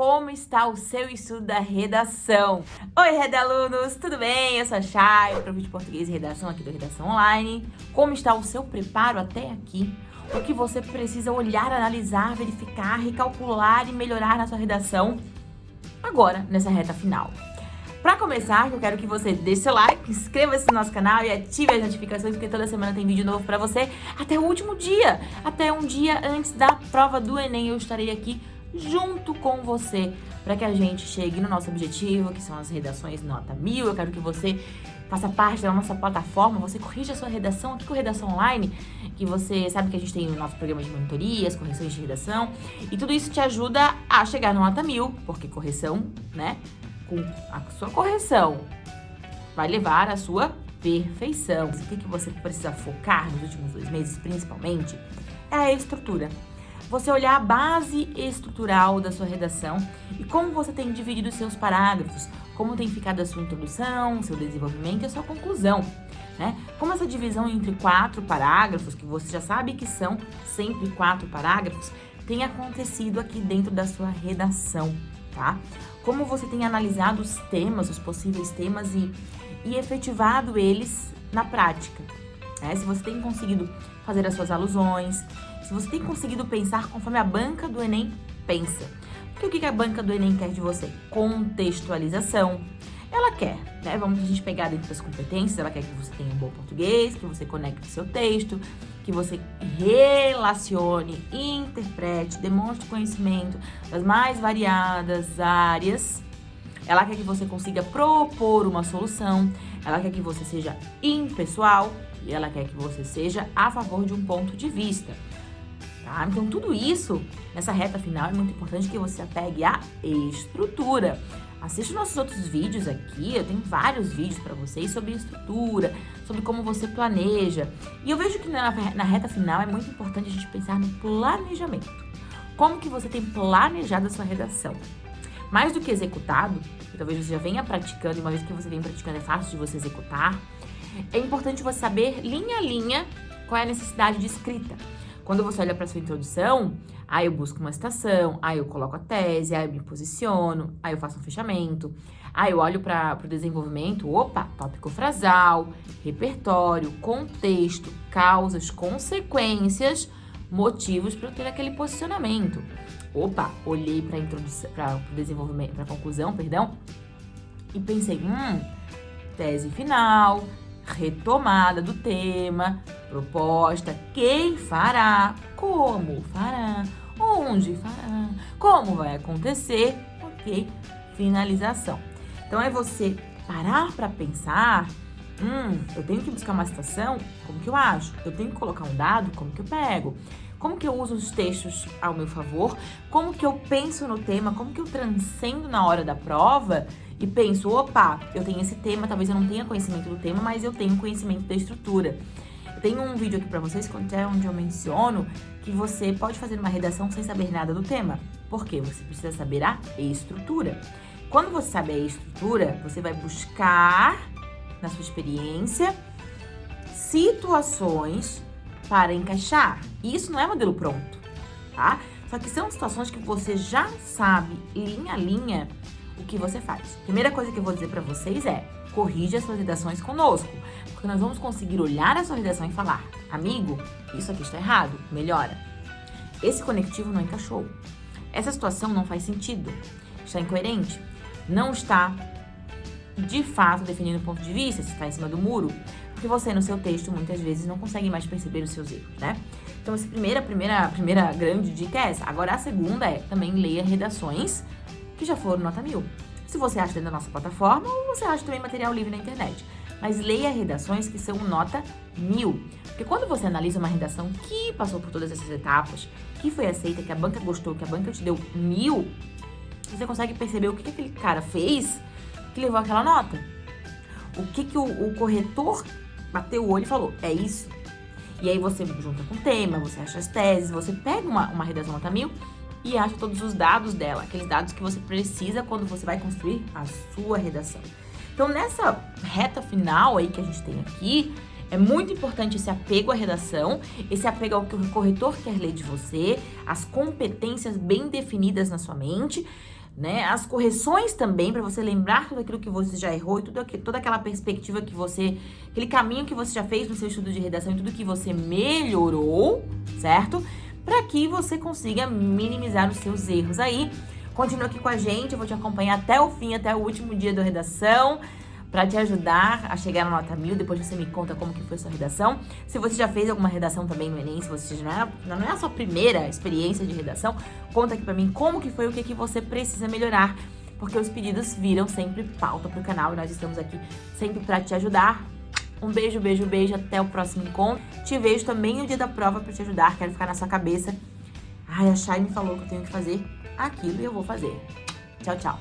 como está o seu estudo da redação. Oi, redalunos, tudo bem? Eu sou a Chay, professor de português e redação aqui do Redação Online. Como está o seu preparo até aqui? O que você precisa olhar, analisar, verificar, recalcular e melhorar na sua redação agora, nessa reta final. Para começar, eu quero que você deixe seu like, inscreva-se no nosso canal e ative as notificações, porque toda semana tem vídeo novo para você até o último dia. Até um dia antes da prova do Enem, eu estarei aqui junto com você para que a gente chegue no nosso objetivo, que são as redações nota mil. Eu quero que você faça parte da nossa plataforma, você corrija a sua redação aqui com Redação Online, que você sabe que a gente tem o nosso programa de monitorias, correções de redação, e tudo isso te ajuda a chegar no nota mil, porque correção, né, com a sua correção vai levar à sua perfeição. O que, que você precisa focar nos últimos dois meses, principalmente, é a estrutura. Você olhar a base estrutural da sua redação e como você tem dividido os seus parágrafos, como tem ficado a sua introdução, seu desenvolvimento e a sua conclusão. Né? Como essa divisão entre quatro parágrafos, que você já sabe que são sempre quatro parágrafos, tem acontecido aqui dentro da sua redação, tá? como você tem analisado os temas, os possíveis temas e, e efetivado eles na prática. Né? Se você tem conseguido fazer as suas alusões, se você tem conseguido pensar conforme a banca do Enem pensa. Porque o que a banca do Enem quer de você? Contextualização. Ela quer, né? Vamos a gente pegar dentro das competências, ela quer que você tenha um bom português, que você conecte seu texto, que você relacione, interprete, demonstre conhecimento das mais variadas áreas. Ela quer que você consiga propor uma solução, ela quer que você seja impessoal e ela quer que você seja a favor de um ponto de vista. Tá? Então, tudo isso, nessa reta final, é muito importante que você apegue à estrutura. Assiste nossos outros vídeos aqui, eu tenho vários vídeos para vocês sobre estrutura, sobre como você planeja. E eu vejo que na, na reta final é muito importante a gente pensar no planejamento. Como que você tem planejado a sua redação? Mais do que executado, que talvez você já venha praticando, e uma vez que você vem praticando é fácil de você executar, é importante você saber linha a linha qual é a necessidade de escrita. Quando você olha para sua introdução, aí eu busco uma citação, aí eu coloco a tese, aí eu me posiciono, aí eu faço um fechamento, aí eu olho para o desenvolvimento, opa, tópico frasal, repertório, contexto, causas, consequências, motivos para eu ter aquele posicionamento. Opa, olhei para introdução, para o desenvolvimento, para a conclusão, perdão, e pensei, hum, tese final, retomada do tema, proposta, quem fará, como fará, onde fará, como vai acontecer, ok? Finalização. Então é você parar para pensar, hum, eu tenho que buscar uma citação, como que eu acho? Eu tenho que colocar um dado, como que eu pego? Como que eu uso os textos ao meu favor? Como que eu penso no tema? Como que eu transcendo na hora da prova e penso, opa, eu tenho esse tema, talvez eu não tenha conhecimento do tema, mas eu tenho conhecimento da estrutura. Tenho um vídeo aqui para vocês é onde eu menciono que você pode fazer uma redação sem saber nada do tema. Por quê? Você precisa saber a estrutura. Quando você sabe a estrutura, você vai buscar, na sua experiência, situações para encaixar. E isso não é modelo pronto, tá? Só que são situações que você já sabe, linha a linha, o que você faz. Primeira coisa que eu vou dizer para vocês é, corrija as suas redações conosco, porque nós vamos conseguir olhar a sua redação e falar, amigo, isso aqui está errado, melhora. Esse conectivo não encaixou. Essa situação não faz sentido, está incoerente, não está de fato definindo o ponto de vista, se está em cima do muro, porque você no seu texto muitas vezes não consegue mais perceber os seus erros, né? Então, essa primeira, primeira, primeira grande dica é essa. Agora, a segunda é também leia redações que já foram nota mil. Se você acha dentro da nossa plataforma ou você acha também material livre na internet. Mas leia redações que são nota mil. Porque quando você analisa uma redação que passou por todas essas etapas, que foi aceita, que a banca gostou, que a banca te deu mil, você consegue perceber o que, que aquele cara fez que levou aquela nota. O que, que o, o corretor bateu o olho e falou, é isso. E aí você junta com o tema, você acha as teses, você pega uma, uma redação nota mil e acha todos os dados dela, aqueles dados que você precisa quando você vai construir a sua redação. Então, nessa reta final aí que a gente tem aqui, é muito importante esse apego à redação, esse apego ao que o corretor quer ler de você, as competências bem definidas na sua mente, né? As correções também, para você lembrar tudo aquilo que você já errou e tudo aqui, toda aquela perspectiva que você, aquele caminho que você já fez no seu estudo de redação e tudo que você melhorou, certo? Para que você consiga minimizar os seus erros aí. Continua aqui com a gente, eu vou te acompanhar até o fim, até o último dia da redação para te ajudar a chegar na nota mil. Depois você me conta como que foi sua redação. Se você já fez alguma redação também no Enem, se você já não é, não é a sua primeira experiência de redação, conta aqui para mim como que foi, o que, que você precisa melhorar. Porque os pedidos viram sempre pauta pro canal e nós estamos aqui sempre para te ajudar. Um beijo, beijo, beijo, até o próximo encontro. Te vejo também no dia da prova para te ajudar, quero ficar na sua cabeça. Ai, a Chay me falou que eu tenho que fazer aquilo e eu vou fazer. Tchau, tchau.